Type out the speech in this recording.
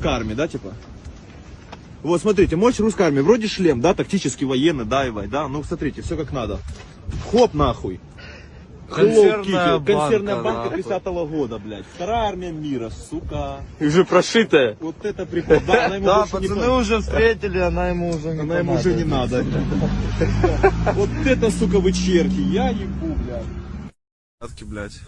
русской армии, да, типа? Вот, смотрите, мощь русской армии. Вроде шлем, да, тактический военный, даевай, да. Ну, смотрите, все как надо. Хоп, нахуй. Консервная банка, Консервная банка нахуй. 30 года, блядь. Вторая армия мира, сука. И уже прошитая. Вот это прикол. Да, она ему Да, больше пацаны уже встретили, она ему уже не Она ему уже не надо. Вот это, сука, вы черти. Я ебу, блядь. блядь.